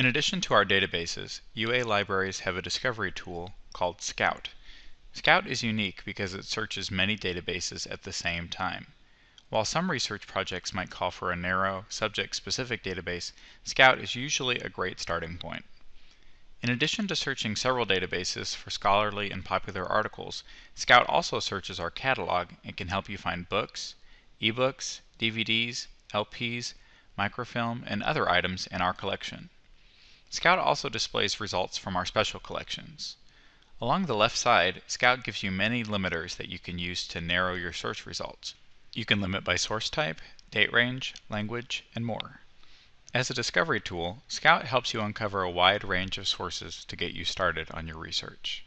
In addition to our databases, UA libraries have a discovery tool called Scout. Scout is unique because it searches many databases at the same time. While some research projects might call for a narrow, subject-specific database, Scout is usually a great starting point. In addition to searching several databases for scholarly and popular articles, Scout also searches our catalog and can help you find books, ebooks, DVDs, LPs, microfilm, and other items in our collection. Scout also displays results from our special collections. Along the left side, Scout gives you many limiters that you can use to narrow your search results. You can limit by source type, date range, language, and more. As a discovery tool, Scout helps you uncover a wide range of sources to get you started on your research.